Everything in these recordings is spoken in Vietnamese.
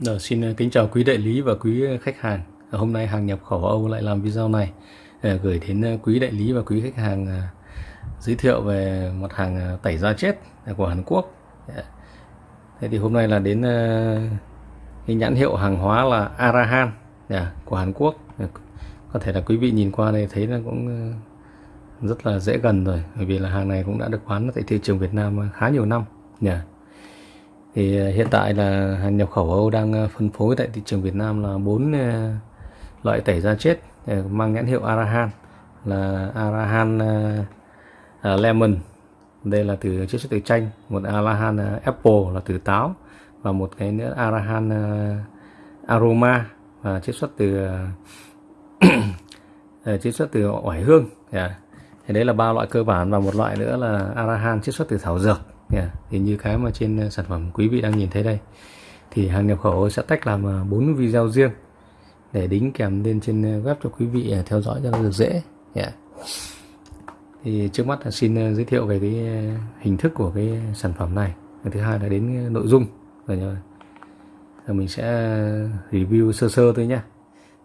Rồi, xin ờ, kính chào quý đại lý và quý ờ, khách hàng. Ờ, hôm nay hàng nhập khẩu Âu lại làm video này gửi đến quý đại lý và quý khách hàng giới thiệu về mặt hàng tẩy da chết của Hàn Quốc. Dạ. Thế thì hôm nay là đến cái nhãn hiệu hàng hóa là Arahan dạ, của Hàn Quốc. Có thể là quý vị nhìn qua đây thấy nó cũng rất là dễ gần rồi bởi vì là hàng này cũng đã được bán tại thị trường Việt Nam khá nhiều năm. Yeah. Thì ờ, hiện tại là hàng nhập khẩu Âu đang ờ, phân phối tại thị trường Việt Nam là bốn ờ, loại tẩy da chết mang nhãn hiệu Arahan, là Arahan à, Lemon. Đây là từ chiết xuất từ chanh, một Arahan Apple là từ táo, và một cái nữa Arahan Aroma và chiết xuất từ chiết xuất từ oải hương. Yeah. thì đấy là ba loại cơ bản và một loại nữa là Arahan chiết xuất từ thảo dược yeah. thì như cái mà trên ờ, sản phẩm quý vị đang nhìn thấy đây, thì hàng nhập khẩu sẽ tách làm ờ, bốn video riêng để đính kèm lên trên ờ, web cho quý vị theo dõi cho nó được dễ. Yeah. thì trước mắt là xin giới thiệu về cái hình thức của cái sản phẩm này. Thứ hai là đến nội dung. Rồi rồi mình sẽ review sơ sơ thôi nhé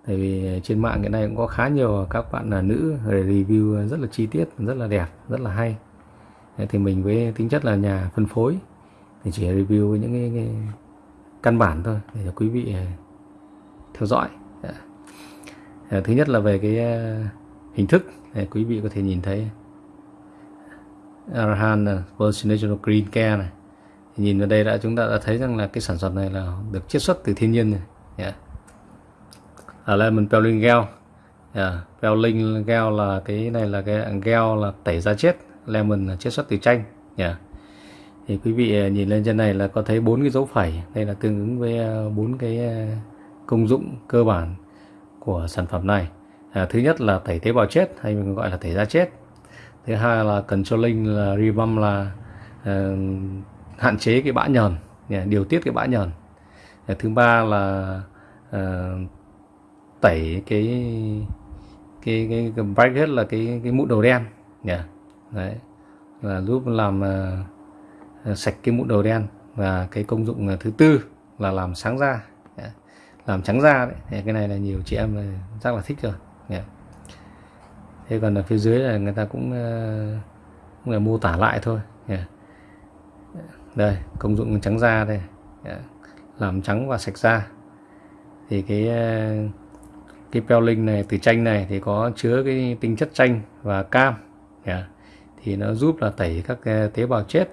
tại vì trên mạng hiện nay cũng có khá nhiều các bạn là nữ review rất là chi tiết, rất là đẹp, rất là hay thì mình với tính chất là nhà phân phối thì chỉ review những cái, cái căn bản thôi để cho quý vị à, theo dõi. Dạ. Ờ, thứ nhất là về cái à, hình thức để quý vị có thể nhìn thấy. Arhan à, Virgin Green Care này. Thì nhìn vào đây đã chúng ta đã thấy rằng là cái sản phẩm này là được chiết xuất từ thiên nhiên này yeah. Dạ. ở Lemon Peeling Gel yeah. Dạ. Peeling Gel là cái này là cái gel là tẩy da chết lemon chiết xuất từ chanh. Nhỉ thì quý vị à, nhìn lên trên này là có thấy bốn cái dấu phẩy. Đây là tương ứng với à, bốn cái à, công dụng cơ bản của sản phẩm này. À, thứ nhất là tẩy tế bào chết hay mình gọi là tẩy da chết. Thứ hai là controlling là revamp là uh, hạn chế cái bã nhờn điều tiết cái bã nhờn. Thứ ba là uh, tẩy cái cái cái, cái bracket là cái cái mụn đầu đen yeah đấy. Là giúp làm uh, sạch cái mụn đầu đen và cái công dụng ờ, thứ tư là làm sáng da. Yeah. làm trắng da đấy. Yeah, cái này là nhiều chị em là chắc là thích rồi. Yeah. thế còn ở phía dưới là người ta cũng, uh, cũng là mô tả lại thôi. Yeah. đây công dụng trắng da đây. Yeah. làm trắng và sạch da. Thì cái uh, cái peeling này từ chanh này thì có chứa cái tinh chất chanh và cam. Yeah thì nó giúp là tẩy các tế bào chết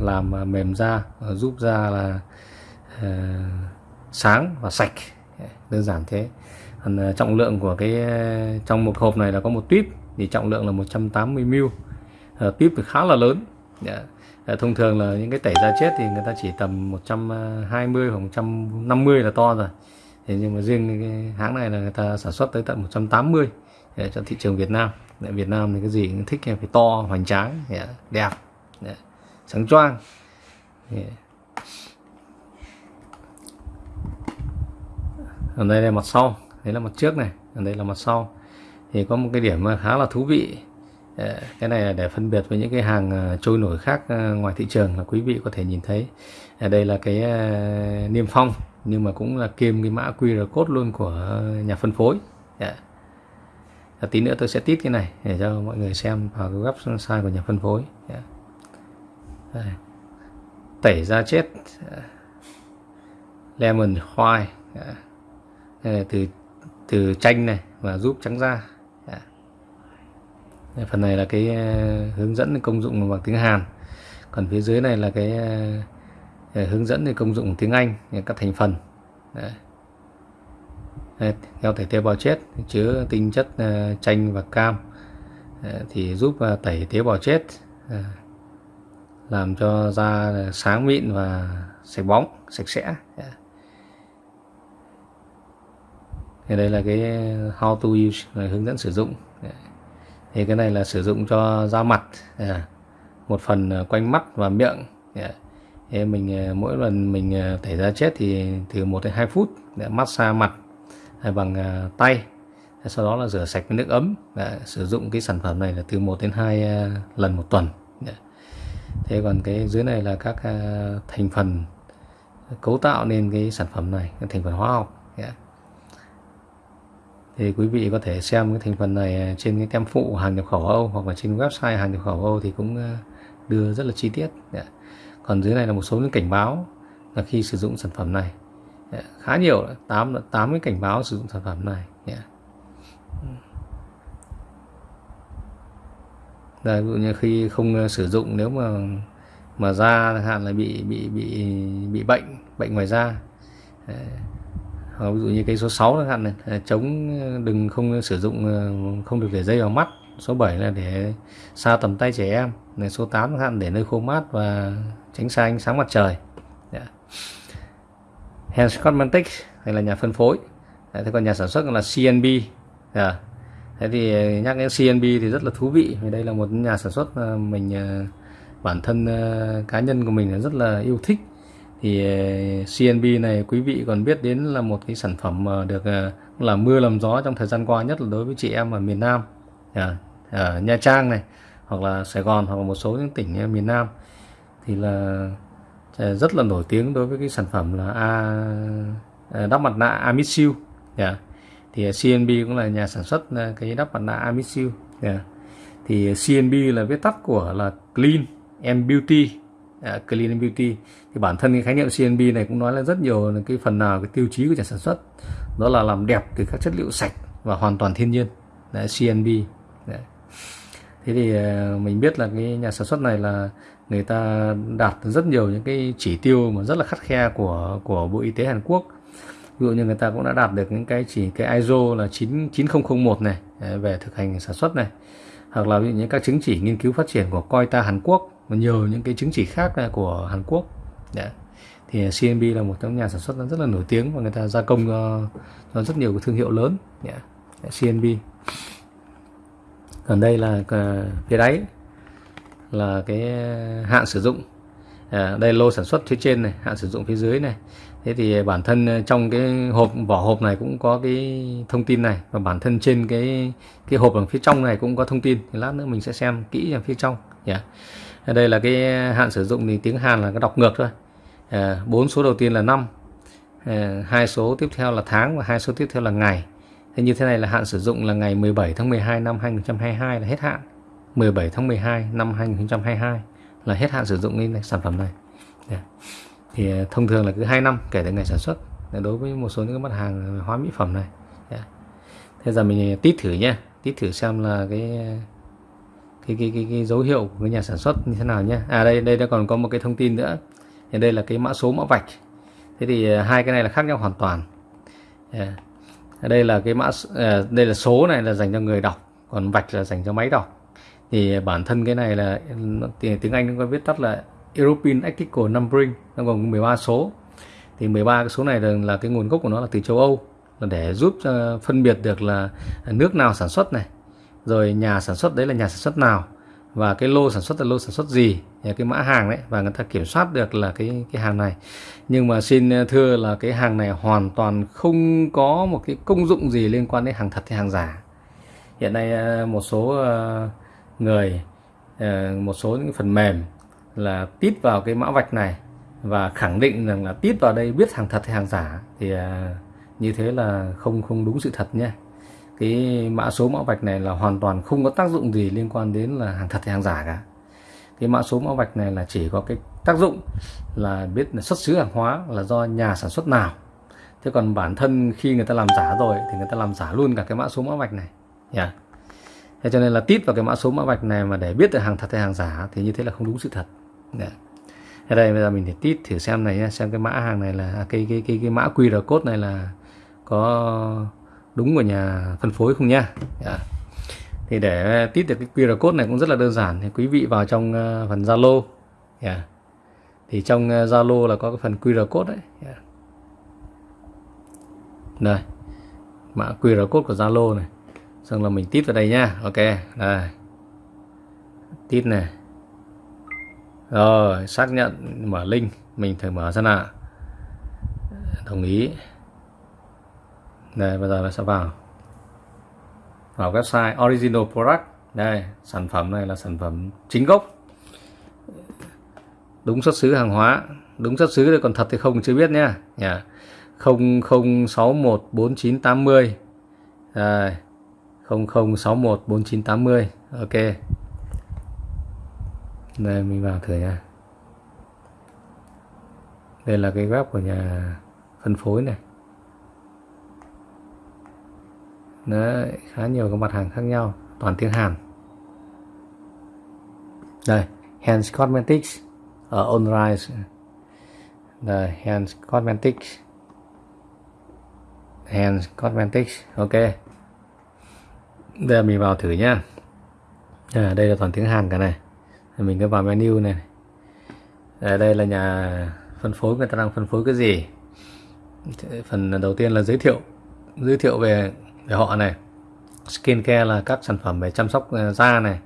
làm à, mềm da à, giúp da là uh, sáng và sạch. Đơn giản thế. Còn trọng lượng của cái trong một hộp này là có một tuyếp thì trọng lượng là 180 ml uh, tuyếp thì khá là lớn. Yeah. thông thường là những cái tẩy da chết thì người ta chỉ tầm 120 hoặc 150 là to rồi. Thế nhưng mà riêng cái hãng này là người ta sản xuất tới tận 180 để dạ, cho thị trường Việt Nam tại Việt Nam thì cái gì cũng thích phải to, hoành tráng dạ, đẹp dạ, sáng choang dạ. ở đây là mặt sau, đấy là mặt trước này, ở đây là mặt sau. Thì có một cái điểm khá là thú vị cái này là để phân biệt với những cái hàng à, trôi nổi khác à, ngoài thị trường là quý vị có thể nhìn thấy. Ở đây là cái niêm phong, nhưng mà cũng là kiêm cái mã QR code luôn của nhà phân phối yeah và tí nữa tôi sẽ tít cái này để cho mọi người xem vào cái website của nhà phân phối. Dạ. Đây. tẩy da chết. Dạ. Lemon khoai dạ. từ từ chanh này và giúp trắng da. Phần này là cái ờ, hướng dẫn công dụng bằng tiếng Hàn. Còn phía dưới này là cái ờ, hướng dẫn về công dụng tiếng Anh, các thành phần. Đấy heo tẩy tế bào chết, chứa tinh chất ờ, chanh và cam ờ, thì giúp ờ, tẩy tế bào chết làm cho da sáng mịn và sạch bóng, sạch sẽ. Thì đây là cái how to use, là hướng dẫn sử dụng. Thì cái này là sử dụng cho da mặt một phần quanh mắt và miệng. Thì mình mỗi lần mình tẩy da chết thì từ 1 đến 2 phút để massage mặt bằng à, tay. Sau đó là rửa sạch với nước ấm. Đã, sử dụng cái sản phẩm này là từ 1 đến 2 à, lần một tuần. Dạ. Thế còn cái dưới này là các à, thành phần cấu tạo nên cái sản phẩm này các thành phần hóa học. Đã. thì quý vị có thể xem cái thành phần này trên cái tem phụ hàng nhập khẩu Âu hoặc là trên website hàng nhập khẩu Âu thì cũng đưa rất là chi tiết. Còn dưới này là một số những cảnh báo là khi sử dụng sản phẩm này khá nhiều tám tám cái cảnh báo sử dụng sản phẩm này yeah. Đây, ví dụ như khi không ờ, sử dụng nếu mà mà da chẳng hạn là bị bị bị bị bệnh bệnh ngoài da hoặc ví dụ như cái số 6 chẳng hạn này chống ờ, đừng không sử dụng ờ, không được để dây vào mắt số 7 là để xa tầm tay trẻ em này số 8 chẳng hạn để nơi khô mát và tránh xa ánh sáng mặt trời yeah. Hans Cosmetics hay là nhà phân phối. Đấy, thế còn nhà sản xuất là CNB yeah. Dạ. thế thì ờ, nhắc đến CNB thì rất là thú vị vì đây là một nhà sản xuất ờ, mình ờ, bản thân cá nhân của mình rất là yêu thích. Thì CNB này quý vị còn biết đến là một cái sản phẩm mà được là mưa làm gió trong thời gian qua nhất là đối với chị em ở miền Nam. Dạ, ở Nha Trang này hoặc là Sài Gòn hoặc là một số những tỉnh miền Nam. Thì là Ờ, rất là nổi tiếng đối với cái sản phẩm là A, ờ, đắp mặt nạ Amisil yeah. Dạ. thì ờ, CNB cũng là nhà sản xuất cái đắp mặt nạ Amisil yeah. Dạ. thì CNB là viết tắt của là Clean and Beauty uh, Clean and Beauty thì bản thân cái khái niệm CNB này cũng nói là rất nhiều cái phần nào cái tiêu chí của nhà sản xuất đó là làm đẹp từ các chất liệu sạch và hoàn toàn thiên nhiên Đấy, CNB Đấy thế thì ờ, mình biết là cái nhà sản xuất này là người ta đạt rất nhiều những cái chỉ tiêu mà rất là khắt khe của của Bộ Y tế Hàn Quốc. Ví dụ như người ta cũng đã đạt được những cái chỉ cái ISO là 9 9001 này ờ, về thực hành sản xuất này. Hoặc là những các chứng chỉ nghiên cứu phát triển của Coita Hàn Quốc và nhiều những cái chứng chỉ khác ờ, của Hàn Quốc. Yeah. thì CNB là một trong nhà sản xuất rất là nổi tiếng và người ta gia công cho, cho rất nhiều cái thương hiệu lớn. Dạ. Dạ, yeah. CNB còn đây là phía đáy là cái hạn sử dụng. À, đây lô sản xuất phía trên này hạn sử dụng phía dưới này. Thế thì bản thân trong cái hộp vỏ hộp này cũng có cái thông tin này. Và bản thân trên cái cái hộp ở phía trong này cũng có thông tin. Thì lát nữa mình sẽ xem kỹ ở phía trong. Dạ. Yeah đây là cái hạn sử dụng thì tiếng Hàn là cái đọc ngược thôi. À, bốn số đầu tiên là năm. À, hai số tiếp theo là tháng và hai số tiếp theo là ngày thế như thế này là hạn sử dụng là ngày 17 tháng 12 năm 2022 là hết hạn. 17 tháng 12 năm 2022 là hết hạn sử dụng cái sản phẩm này. Thì à, thông thường là cứ 2 năm kể từ ngày sản xuất. Đối với một số những cái mặt hàng hóa mỹ phẩm này. Thế giờ mình à, tít thử nhé tít thử xem là cái à, cái, cái, cái, cái dấu hiệu của cái nhà sản xuất như thế nào nhé à đây đây đã còn có một cái thông tin nữa. Thì đây là cái mã số mã vạch. Thế thì hai cái này là khác nhau hoàn toàn. Yeah đây là cái mã à, đây là số này là dành cho người đọc còn vạch là dành cho máy đọc. Thì bản thân cái này là tiếng Anh nó có viết tắt là European Article Numbering nó gồm 13 số. Thì 13 cái số này là, là cái nguồn gốc của nó là từ châu Âu là để giúp phân biệt được là nước nào sản xuất này rồi nhà sản xuất đấy là nhà sản xuất nào và cái lô sản xuất là lô sản xuất gì cái mã hàng đấy, và người ta kiểm soát được là cái cái hàng này. Nhưng mà xin ờ, thưa là cái hàng này hoàn toàn không có một cái công dụng gì liên quan đến hàng thật hay hàng giả. Hiện nay ờ, một số ờ, người một số những phần mềm là tít vào cái mã vạch này và khẳng định rằng là tít vào đây biết hàng thật hay hàng giả thì như thế là không không đúng sự thật nhé cái mã số mã vạch này là hoàn toàn không có tác dụng gì liên quan đến là hàng thật hay hàng giả cả cái mã số mã vạch này là chỉ có cái tác dụng là biết là xuất xứ hàng hóa là do nhà sản xuất nào thế còn bản thân khi người ta làm giả rồi thì người ta làm giả luôn cả cái mã số mã vạch này yeah. thế cho nên là tít vào cái mã số mã vạch này mà để biết được hàng thật hay hàng giả thì như thế là không đúng sự thật yeah. thế đây, bây giờ mình để tít thử xem này nha xem cái mã hàng này là à, cái cái cái cái mã QR code này là có đúng của nhà phân phối không nha? Yeah. Thì để tít được cái QR code này cũng rất là đơn giản. Thì quý vị vào trong ờ, phần Zalo. Yeah. Thì trong ờ, Zalo là có cái phần QR code đấy. Yeah. Đây. Mã QR code của Zalo này. Xong là mình tít vào đây nha. Ok. Đây. Tít này. Rồi, xác nhận, mở link. Mình thử mở ra nào. Đồng ý đây bây giờ nó sẽ vào. Vào website original product. Đây sản phẩm này là sản phẩm chính gốc. Đúng xuất xứ hàng hóa. Đúng xuất xứ còn thật thì không chưa biết nhá. Yeah. 00614980 à, 00614980 ok. Đây mình vào thử nha. Đây là cái web của nhà phân phối này. Đấy, khá nhiều các mặt hàng khác nhau toàn tiếng Hàn. Đây Hans Cosmetics ở Onrise. Đây Hans Cosmetics. Hands Cosmetics ok. Đây mình vào thử nhá. À, đây là toàn tiếng Hàn cả này. Mình cứ vào menu này à, đây là nhà phân phối người ta đang phân phối cái gì? Phần đầu tiên là giới thiệu giới thiệu về về họ này skincare là các sản phẩm về chăm sóc ờ, da này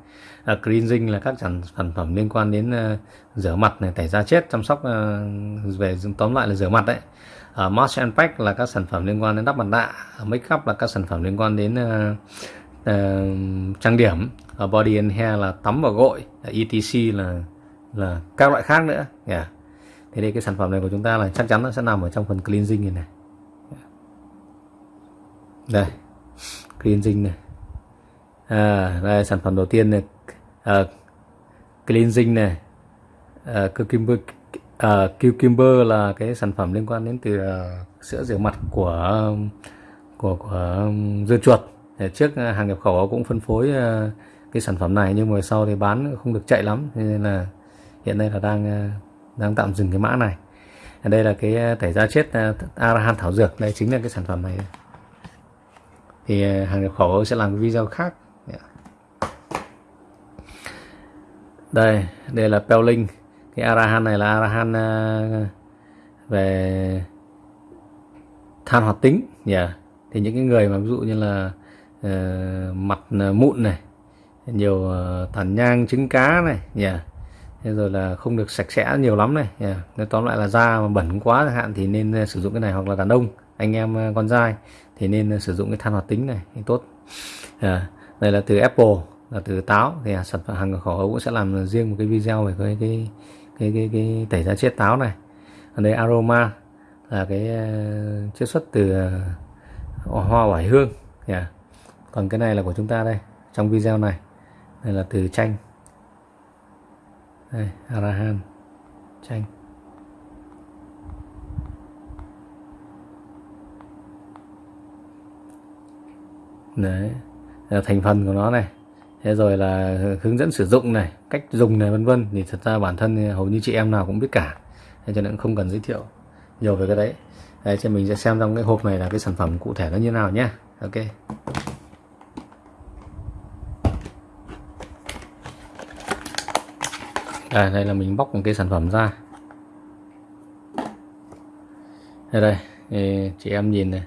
à, cleansing là các sản, sản phẩm liên quan đến uh, rửa mặt này tẩy da chết chăm sóc uh, về tóm lại là rửa mặt đấy. Uh, Mask and Pack là các sản phẩm liên quan đến đắp mặt nạ Make up là các sản phẩm liên quan đến uh, uh, trang điểm. Uh, Body and Hair là tắm và gội uh, ETC là là các loại khác nữa. Yeah. thế đây cái sản phẩm này của chúng ta là chắc chắn nó sẽ nằm ở trong phần cleansing này này. Đây cleansing này. À, đây sản phẩm đầu tiên này. À, cleansing này. À, cucumber à, cucumber là cái sản phẩm liên quan đến từ uh, sữa rửa mặt của của của um, dưa chuột. Trước à, hàng nhập khẩu cũng phân phối uh, cái sản phẩm này nhưng mà sau thì bán không được chạy lắm nên là hiện nay là đang uh, đang tạm dừng cái mã này. Đây là cái tẩy da chết uh, arahan thảo dược. Đây chính là cái sản phẩm này thì ờ, hàng nhập khẩu sẽ làm video khác dạ. đây đây là peeling. cái Arahan này là Arahan ờ, về than hoạt tính nhỉ yeah. thì những cái người mà ví dụ như là uh, mặt mụn này nhiều uh, tàn nhang trứng cá này nhỉ yeah. thế rồi là không được sạch sẽ nhiều lắm này yeah. Nên tóm lại là da mà bẩn quá chẳng hạn thì nên uh, sử dụng cái này hoặc là đàn ông anh em uh, con trai thì nên ờ, sử dụng cái than hoạt tính này thì tốt. À, đây là từ Apple là từ táo. Thì à, sản phẩm hàng khẩu cũng sẽ làm riêng một cái video về cái cái cái cái, cái tẩy da chết táo này. Ở đây aroma là cái uh, chiết xuất từ uh, hoa oải hương. Yeah. À, còn cái này là của chúng ta đây trong video này. Đây là từ chanh. Đây arahan chanh. Đấy là thành phần của nó này. Thế rồi là hướng dẫn sử dụng này cách dùng này vân vân. Thì thật ra bản thân hầu như chị em nào cũng biết cả. Thế cho nên không cần giới thiệu nhiều về cái đấy. Đây cho mình sẽ xem trong cái hộp này là cái sản phẩm cụ thể nó như nào nhé. Ok. À, đây là mình bóc một cái sản phẩm ra. Đây đây. Chị em nhìn này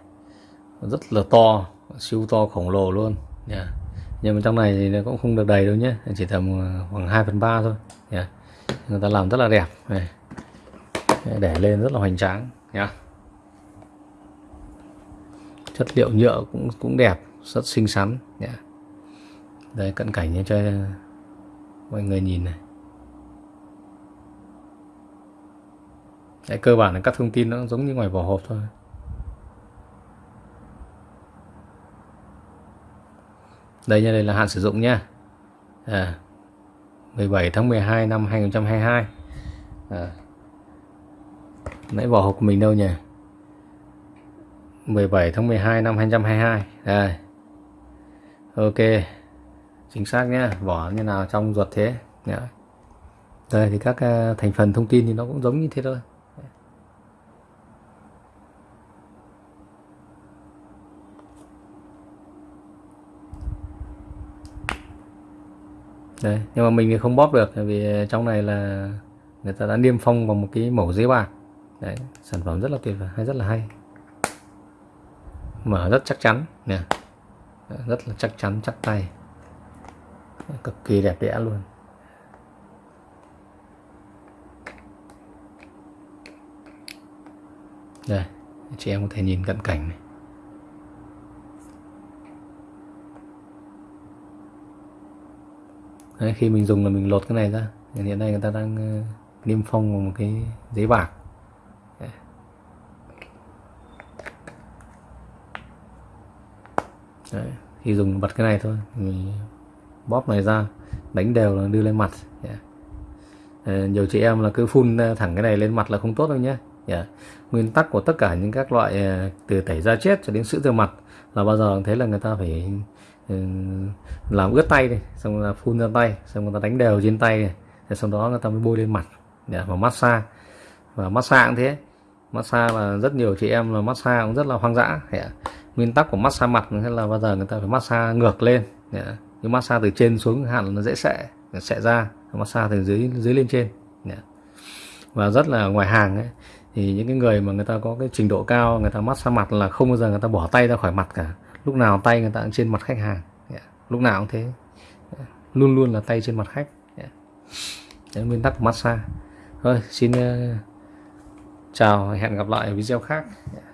rất là to siêu to khổng lồ luôn. Yeah nhưng mà trong này thì nó cũng không được đầy đâu nhé. Chỉ tầm ờ, khoảng 2 phần ba thôi. Yeah. người ta làm rất là đẹp. Này. Để lên rất là hoành tráng. Nhá. Chất liệu nhựa cũng cũng đẹp rất xinh xắn. Nhá. đây cận cảnh như cho mọi người nhìn này. Đấy, cơ bản là các thông tin nó giống như ngoài vỏ hộp thôi. Đây nha đây là hạn sử dụng nha. À, 17 tháng 12 năm 2022 à, nãy vỏ hộp của mình đâu nhỉ? 17 tháng 12 năm 2022 đây. Ok chính xác nhé vỏ như nào trong ruột thế. Nhá. đây thì các à, thành phần thông tin thì nó cũng giống như thế thôi. Đấy, nhưng mà mình thì không bóp được vì trong này là người ta đã niêm phong bằng một cái mẫu giấy bạc. Đấy sản phẩm rất là tuyệt vời hay rất là hay. Mở rất chắc chắn nè. Rất là chắc chắn chắc tay. Cực kỳ đẹp đẽ luôn. Đây chị em có thể nhìn cận cảnh này. Đấy, khi mình dùng là mình lột cái này ra hiện nay người ta đang ờ, niêm phong bằng một cái giấy bạc Đấy. khi dùng bật cái này thôi mình bóp này ra đánh đều là đưa lên mặt yeah. Ờ, nhiều chị em là cứ phun ờ, thẳng cái này lên mặt là không tốt đâu nhé yeah. Dạ. nguyên tắc của tất cả những các loại ờ, từ tẩy da chết cho đến sữa rửa mặt là bao giờ thấy là người ta phải Ừ, làm ướt tay này xong là phun ra tay, xong người ta đánh đều trên tay này. Rồi sau đó người ta mới bôi lên mặt để mà massage. Và massage cũng thế. Massage là rất nhiều chị em là massage cũng rất là hoang dã nguyên tắc của massage mặt là bao giờ người ta phải massage ngược lên nếu nhưng massage từ trên xuống hẳn nó dễ sệ sệ ra massage từ dưới dưới lên trên và rất là ngoài hàng ấy. Thì những cái người mà người ta có cái trình độ cao, người ta massage mặt là không bao giờ người ta bỏ tay ra khỏi mặt cả lúc nào tay người ta cũng trên mặt khách hàng. Dạ, lúc nào cũng thế. Dạ, luôn luôn là tay trên mặt khách. Đấy, nguyên tắc của massage. Thôi xin uh, chào hẹn gặp lại ở video khác. Yeah.